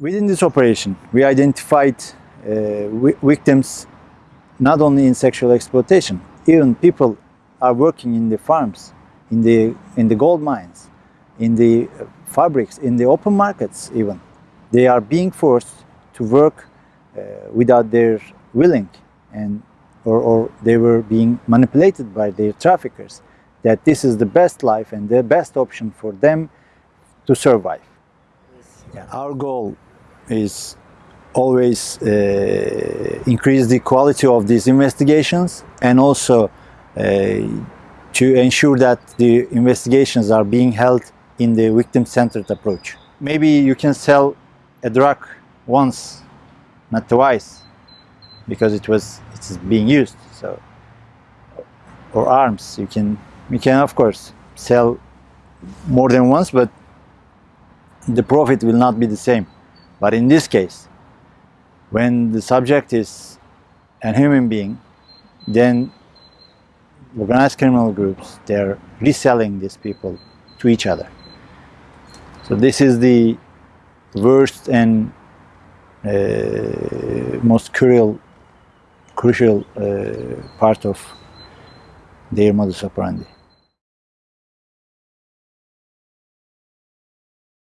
Within this operation, we identified uh, victims not only in sexual exploitation, even people are working in the farms, in the, in the gold mines, in the uh, fabrics, in the open markets even. They are being forced to work uh, without their willing and or, or they were being manipulated by their traffickers that this is the best life and the best option for them to survive. Yeah, our goal is always uh, increase the quality of these investigations and also uh, to ensure that the investigations are being held in the victim-centered approach. Maybe you can sell a drug once, not twice, because it was it's being used. So, or arms, you can you can of course sell more than once, but the profit will not be the same. But in this case, when the subject is a human being, then organized criminal groups they're reselling these people to each other. So this is the worst and uh, most cruel, crucial uh, part of their modus operandi.